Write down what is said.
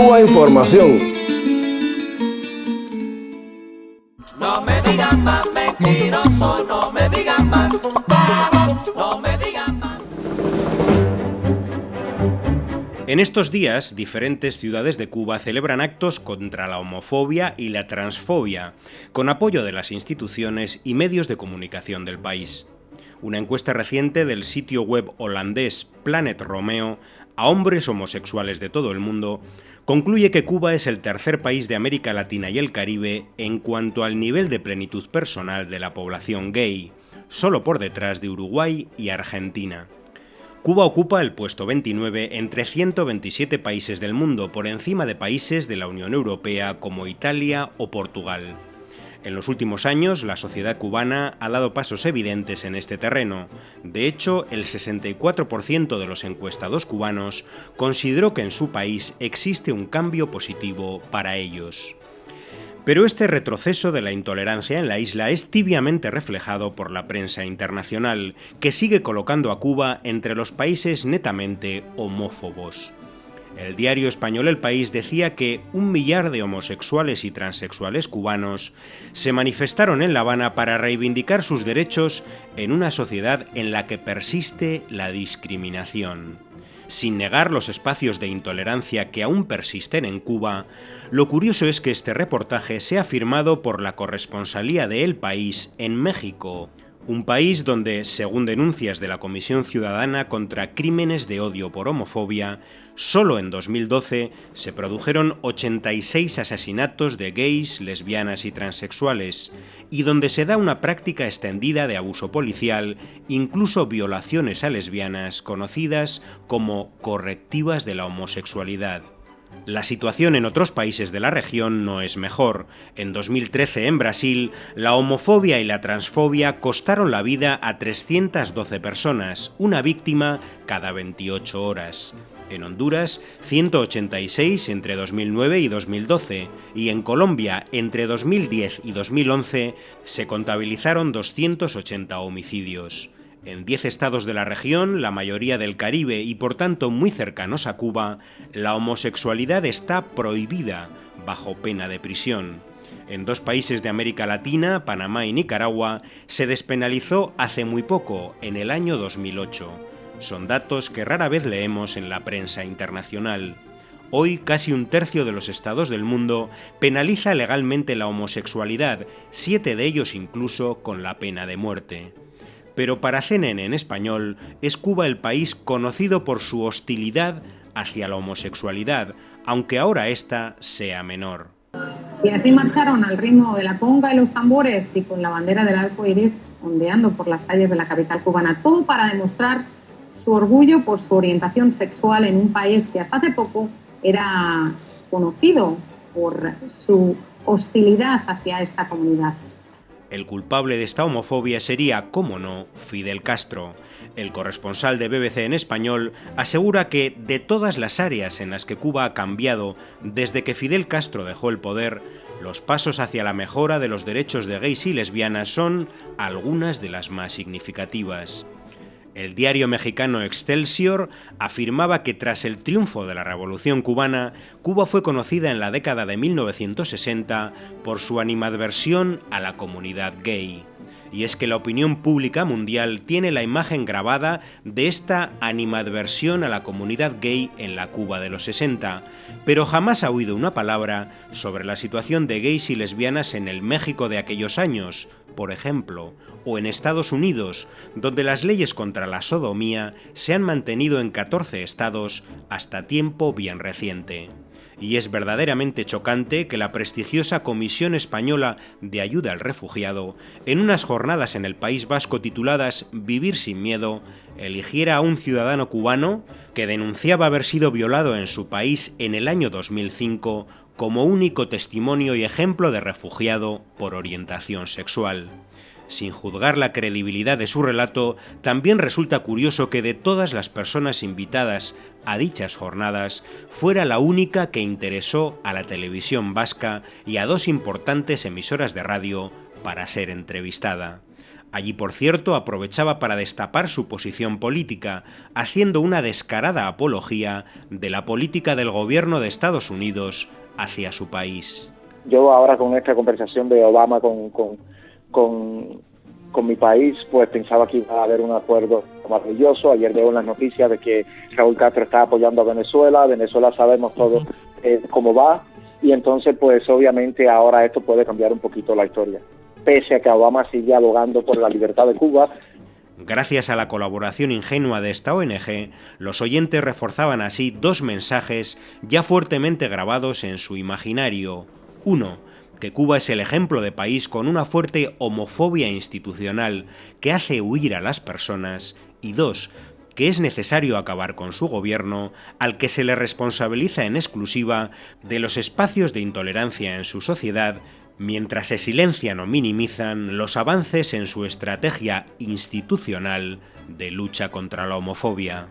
Cuba Información. No me digan más mentiroso, no me digan más, no me digan más. En estos días, diferentes ciudades de Cuba celebran actos contra la homofobia y la transfobia, con apoyo de las instituciones y medios de comunicación del país. Una encuesta reciente del sitio web holandés Planet Romeo a hombres homosexuales de todo el mundo concluye que Cuba es el tercer país de América Latina y el Caribe en cuanto al nivel de plenitud personal de la población gay, solo por detrás de Uruguay y Argentina. Cuba ocupa el puesto 29 entre 127 países del mundo, por encima de países de la Unión Europea como Italia o Portugal. En los últimos años, la sociedad cubana ha dado pasos evidentes en este terreno. De hecho, el 64% de los encuestados cubanos consideró que en su país existe un cambio positivo para ellos. Pero este retroceso de la intolerancia en la isla es tibiamente reflejado por la prensa internacional, que sigue colocando a Cuba entre los países netamente homófobos. El diario español El País decía que un millar de homosexuales y transexuales cubanos se manifestaron en La Habana para reivindicar sus derechos en una sociedad en la que persiste la discriminación. Sin negar los espacios de intolerancia que aún persisten en Cuba, lo curioso es que este reportaje sea firmado por la corresponsalía de El País en México, un país donde, según denuncias de la Comisión Ciudadana contra Crímenes de Odio por Homofobia, solo en 2012 se produjeron 86 asesinatos de gays, lesbianas y transexuales, y donde se da una práctica extendida de abuso policial, incluso violaciones a lesbianas conocidas como correctivas de la homosexualidad. La situación en otros países de la región no es mejor. En 2013 en Brasil, la homofobia y la transfobia costaron la vida a 312 personas, una víctima cada 28 horas. En Honduras, 186 entre 2009 y 2012, y en Colombia, entre 2010 y 2011, se contabilizaron 280 homicidios. En 10 estados de la región, la mayoría del Caribe y por tanto muy cercanos a Cuba, la homosexualidad está prohibida bajo pena de prisión. En dos países de América Latina, Panamá y Nicaragua, se despenalizó hace muy poco, en el año 2008. Son datos que rara vez leemos en la prensa internacional. Hoy casi un tercio de los estados del mundo penaliza legalmente la homosexualidad, siete de ellos incluso con la pena de muerte pero para CNN en español es Cuba el país conocido por su hostilidad hacia la homosexualidad, aunque ahora esta sea menor. Y así marcharon al ritmo de la conga y los tambores y con la bandera del arco iris ondeando por las calles de la capital cubana, todo para demostrar su orgullo por su orientación sexual en un país que hasta hace poco era conocido por su hostilidad hacia esta comunidad. El culpable de esta homofobia sería, como no, Fidel Castro. El corresponsal de BBC en español asegura que de todas las áreas en las que Cuba ha cambiado desde que Fidel Castro dejó el poder, los pasos hacia la mejora de los derechos de gays y lesbianas son algunas de las más significativas. El diario mexicano Excelsior afirmaba que tras el triunfo de la Revolución cubana, Cuba fue conocida en la década de 1960 por su animadversión a la comunidad gay. Y es que la opinión pública mundial tiene la imagen grabada de esta animadversión a la comunidad gay en la Cuba de los 60, pero jamás ha oído una palabra sobre la situación de gays y lesbianas en el México de aquellos años, por ejemplo, o en Estados Unidos, donde las leyes contra la sodomía se han mantenido en 14 estados hasta tiempo bien reciente. Y es verdaderamente chocante que la prestigiosa Comisión Española de Ayuda al Refugiado, en unas jornadas en el País Vasco tituladas Vivir sin miedo, eligiera a un ciudadano cubano que denunciaba haber sido violado en su país en el año 2005 como único testimonio y ejemplo de refugiado por orientación sexual. Sin juzgar la credibilidad de su relato, también resulta curioso que de todas las personas invitadas a dichas jornadas, fuera la única que interesó a la televisión vasca y a dos importantes emisoras de radio para ser entrevistada. Allí, por cierto, aprovechaba para destapar su posición política, haciendo una descarada apología de la política del gobierno de Estados Unidos hacia su país. Yo ahora con esta conversación de Obama con, con, mi país, pues pensaba que iba a haber un acuerdo maravilloso. Ayer veo en las noticias de que Raúl Castro está apoyando a Venezuela. Venezuela sabemos todos eh, cómo va. Y entonces, pues obviamente ahora esto puede cambiar un poquito la historia pese a que Obama sigue abogando por la libertad de Cuba. Gracias a la colaboración ingenua de esta ONG, los oyentes reforzaban así dos mensajes ya fuertemente grabados en su imaginario. Uno, que Cuba es el ejemplo de país con una fuerte homofobia institucional que hace huir a las personas. Y dos, que es necesario acabar con su gobierno, al que se le responsabiliza en exclusiva de los espacios de intolerancia en su sociedad mientras se silencian o minimizan los avances en su estrategia institucional de lucha contra la homofobia.